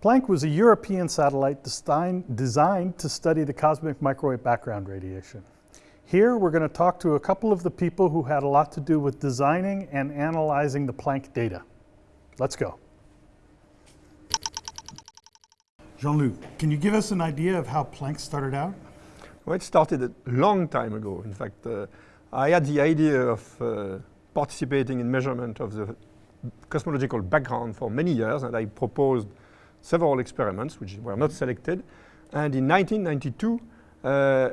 Planck was a European satellite designed to study the cosmic microwave background radiation. Here we're going to talk to a couple of the people who had a lot to do with designing and analyzing the Planck data. Let's go. Jean-Loup, can you give us an idea of how Planck started out? Well, it started a long time ago. In fact, uh, I had the idea of uh, participating in measurement of the cosmological background for many years, and I proposed several experiments which were not selected. And in 1992, uh,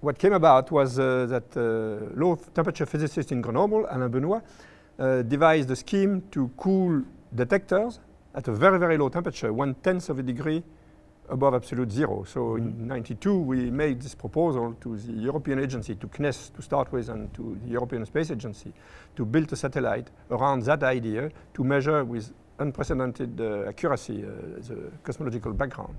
what came about was uh, that uh, low temperature physicist in Grenoble, Alain Benoit, uh, devised a scheme to cool detectors at a very, very low temperature, one tenth of a degree above absolute zero. So mm -hmm. in 92, we made this proposal to the European agency, to CNES to start with, and to the European Space Agency, to build a satellite around that idea to measure with unprecedented uh, accuracy uh, the cosmological background.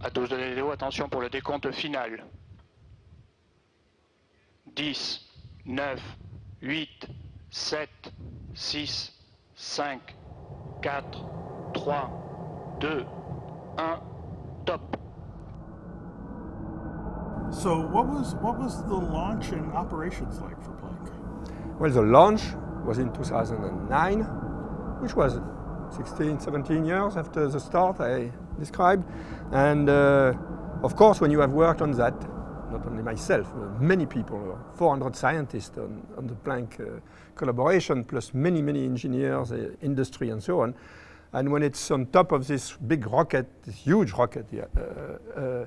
À 12 de Léo, attention pour le décompte final. 10, 9, 8, 7, 6, 5, 4, 3, 2, 1, top. So what was what was the launch and operations like for Planck? Well, the launch was in 2009, which was 16, 17 years after the start I described. And uh, of course, when you have worked on that, not only myself, many people, 400 scientists on, on the Planck uh, collaboration, plus many, many engineers, uh, industry, and so on. And when it's on top of this big rocket, this huge rocket, yeah, uh, uh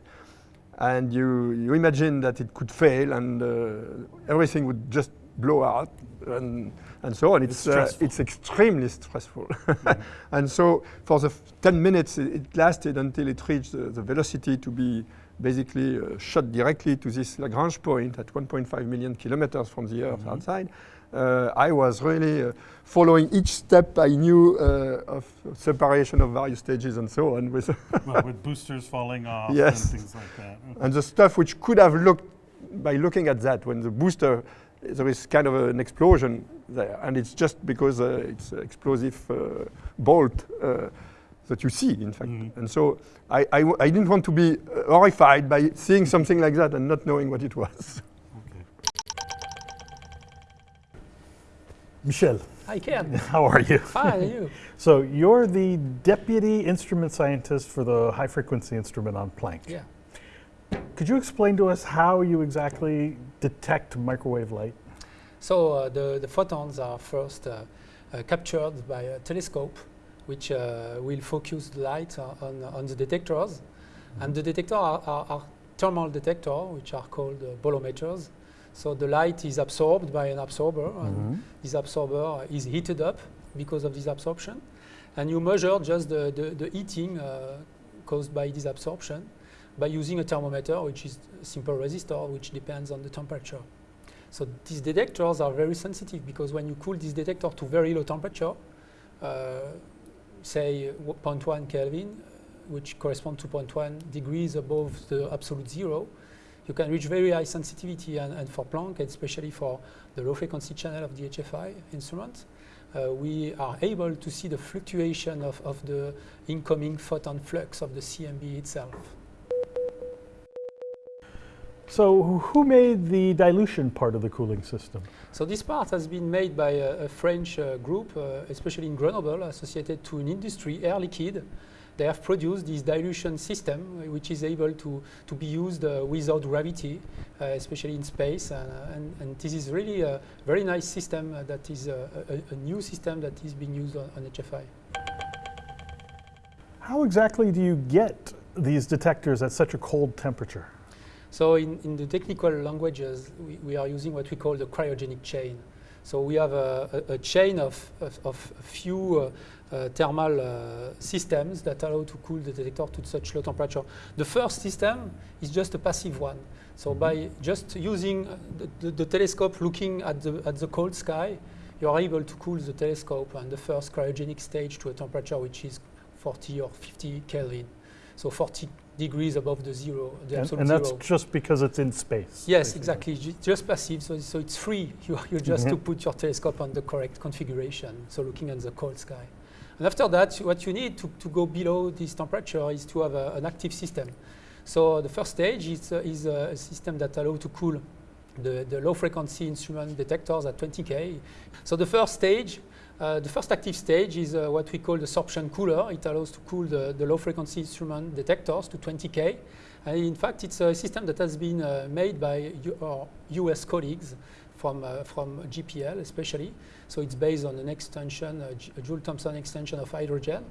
and you, you imagine that it could fail and uh, everything would just blow out and, and so on. It's, it's, uh, it's extremely stressful. mm. and so for the 10 minutes, it, it, lasted until it reached the, the velocity to be basically uh, shot directly to this Lagrange point at 1.5 million kilometers from the Earth mm -hmm. outside. Uh, I was really uh, following each step I knew uh, of separation of various stages and so on. With, well, with boosters falling off yes. and things like that. Okay. And the stuff which could have looked, by looking at that, when the booster, there is kind of an explosion there. And it's just because uh, it's explosive uh, bolt that you see, in fact. Mm. And so I, I, I, didn't want to be uh, horrified by seeing something like that and not knowing what it was. Okay. Michel. Hi, Ken. How are you? Fine, you? so you're the deputy instrument scientist for the high frequency instrument on Planck. Yeah. Could you explain to us how you exactly detect microwave light? So uh, the, the photons are first uh, uh, captured by a telescope which uh, will focus the light on, on the detectors. Mm -hmm. And the detectors are, are, are, thermal detectors, which are called uh, bolometers. So the light is absorbed by an absorber, mm -hmm. and mm-hmm. this absorber is heated up because of this absorption. And you measure just the, the, the heating uh, caused by this absorption by using a thermometer, which is a simple resistor, which depends on the temperature. So these detectors are very sensitive because when you cool this detector to very low temperature, uh, say 0.1 Kelvin, which correspond to 0.1 degrees above the absolute zero, you can reach very high sensitivity. And, and for Planck, and especially for the low frequency channel of the HFI instrument, uh, we are able to see the fluctuation of, of the incoming photon flux of the CMB itself. So who made the dilution part of the cooling system? So this part has been made by a, a French uh, group, uh, especially in Grenoble, associated to an industry, Air Liquide. They have produced this dilution system, uh, which is able to, to be used uh, without gravity, uh, especially in space. And, uh, and, and, this is really a very nice system that is a, a, a, new system that is being used on, on HFI. How exactly do you get these detectors at such a cold temperature? So in, in the technical languages, we, we, are using what we call the cryogenic chain. So we have a, a, a chain of, of, of, a few uh, uh, thermal uh, systems that allow to cool the detector to such low temperature. The first system is just a passive one. So by just using the, the, the telescope looking at the, at the cold sky, you are able to cool the telescope and the first cryogenic stage to a temperature which is 40 or 50 Kelvin. So 40 degrees above the zero, the And, absolute and that's zero. just because it's in space. Yes, basically. exactly. Ju- Just passive, so, so it's free. You, you just to Mhm. put your telescope on the correct configuration, so looking at the cold sky. And after that, what you need to, to go below this temperature is to have a, an active system. So the first stage is, uh, is a system that allows to cool the, the low frequency instrument detectors at 20K. So the first stage, uh, the first active stage is uh, what we call the sorption cooler. It allows to cool the, the low frequency instrument detectors to 20K. And in fact, it's a system that has been uh, made by our US colleagues from, uh, from JPL especially. So it's based on an extension, a Joule Thomson extension of hydrogen.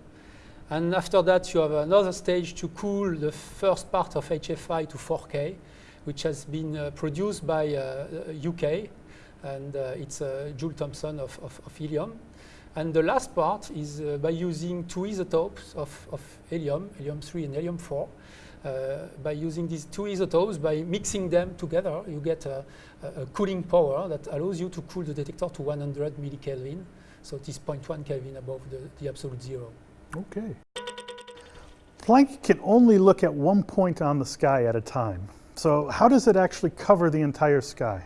And after that, you have another stage to cool the first part of HFI to 4K, which has been uh, produced by uh, uh, UK, and uh, it's uh, Joule Thomson of, of, of helium. And the last part is uh, by using two isotopes of, of helium, helium-3 and helium-4. Uh, by using these two isotopes, by mixing them together, you get a, a, a cooling power that allows you to cool the detector to 100 millikelvin. So it is 0.1 Kelvin above the, the absolute zero. Okay. Planck can only look at one point on the sky at a time. So how does it actually cover the entire sky?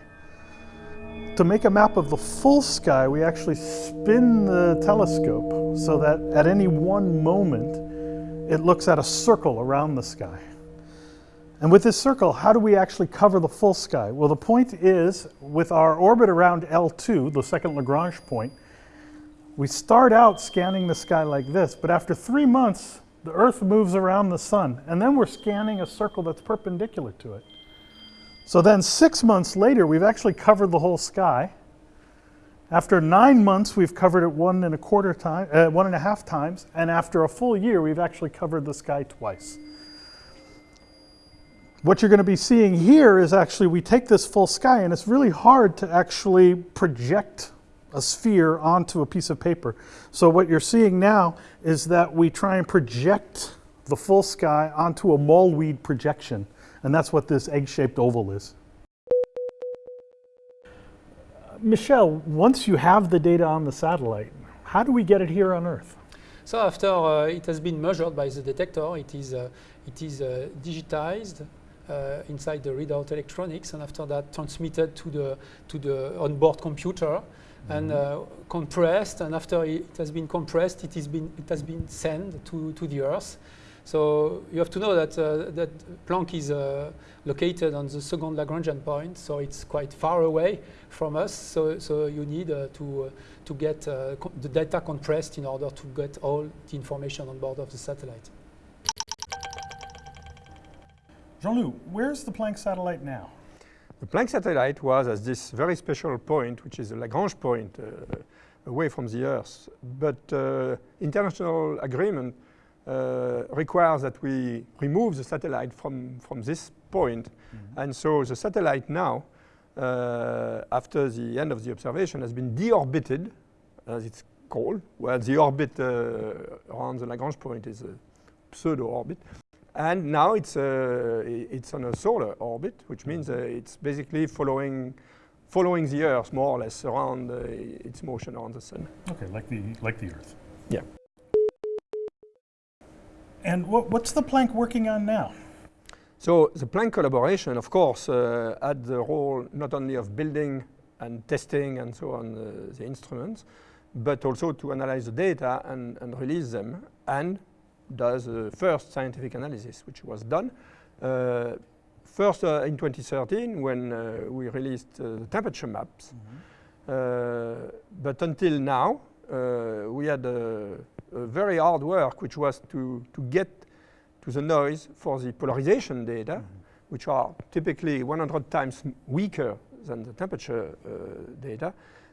To make a map of the full sky, we actually spin the telescope so that at any one moment, it looks at a circle around the sky. And with this circle, how do we actually cover the full sky? Well, the point is, with our orbit around L2, the second Lagrange point, we start out scanning the sky like this, but after three months, the Earth moves around the sun, and then we're scanning a circle that's perpendicular to it. So then, six months later, we've actually covered the whole sky. After nine months, we've covered it one and a quarter time, uh, one and a half times, and after a full year, we've actually covered the sky twice. What you're going to be seeing here is actually we take this full sky, and it's really hard to actually project a sphere onto a piece of paper. So what you're seeing now is that we try and project the full sky onto a Mollweide projection, and that's what this egg-shaped oval is. Michel, once you have the data on the satellite, how do we get it here on Earth? So after uh, it has been measured by the detector, it is, uh, it is uh, digitized inside the readout electronics, and after that transmitted to the, to the onboard computer and uh, compressed. And after it has been compressed, it, is been, it has been sent to, to the Earth. So you have to know that, uh, that Planck is uh, located on the second Lagrangian point, so it's quite far away from us. So, so you need uh, to, uh, to get uh, the data compressed in order to get all the information on board of the satellite. Jean-Loup, where's the Planck satellite now? The Planck satellite was at this very special point, which is a Lagrange point uh, away from the Earth. But uh, international agreement uh, requires that we remove the satellite from, from this point. And so the satellite now, uh, after the end of the observation, has been deorbited, as it's called, where the orbit uh, around the Lagrange point is a pseudo-orbit. And now it's, uh, it's on a solar orbit, which means uh, it's basically following, following the Earth more or less around uh, its motion around the sun. Okay, like the, like the Earth. Yeah. And what, what's the Planck working on now? So the Planck collaboration, of course, uh, had the role not only of building and testing and so on uh, the instruments, but also to analyze the data and, and release them, and does the first scientific analysis, which was done. Uh, first uh, in 2013, when uh, we released uh, the temperature maps, uh, but until now, uh, we had very hard work, which was to, to get to the noise for the polarization data, which are typically 100 times weaker than the temperature uh, data,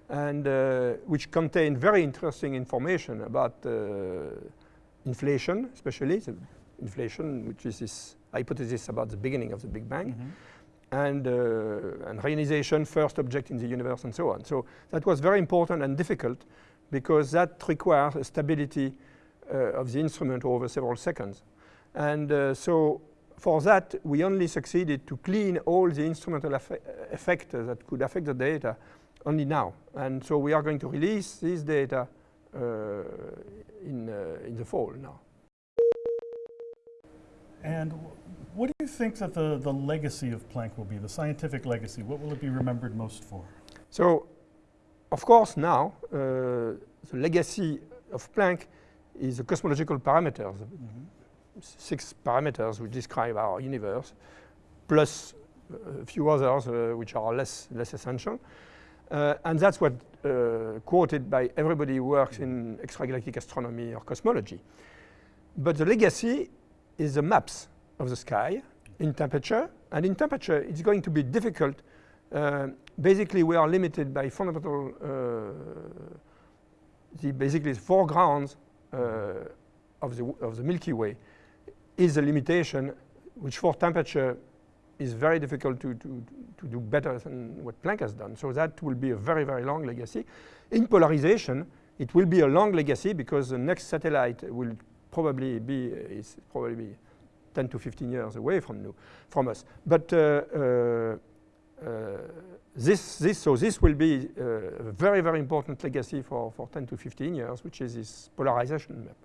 and uh, which contain very interesting information about uh, inflation, especially the inflation, which is this hypothesis about the beginning of the Big Bang, and, uh, and ionization, first object in the universe, and so on. So that was very important and difficult because that requires a stability uh, of the instrument over several seconds. And uh, so for that, we only succeeded to clean all the instrumental effe- effects that could affect the data only now. And so we are going to release this data in, uh, in the fall now. And what do you think that the, the legacy of Planck will be, the scientific legacy? What will it be remembered most for? So, of course, now uh, the legacy of Planck is the cosmological parameters, six parameters which describe our universe, plus a few others uh, which are less, less essential. Uh, and that's what uh, quoted by everybody who works in extragalactic astronomy or cosmology. But the legacy is the maps of the sky in temperature. And in temperature, it's going to be difficult. Uh, basically, we are limited by fundamental, uh, the basically the foreground uh, of, the, of the Milky Way is a limitation which for temperature is very difficult to, to, to do better than what Planck has done. So that will be a very, very long legacy. In polarization, it will be a long legacy because the next satellite will probably be, is probably be 10 to 15 years away from, you, from us. But uh, uh, uh, this, this, so this will be uh, a very, very important legacy for, for 10 to 15 years, which is this polarization map.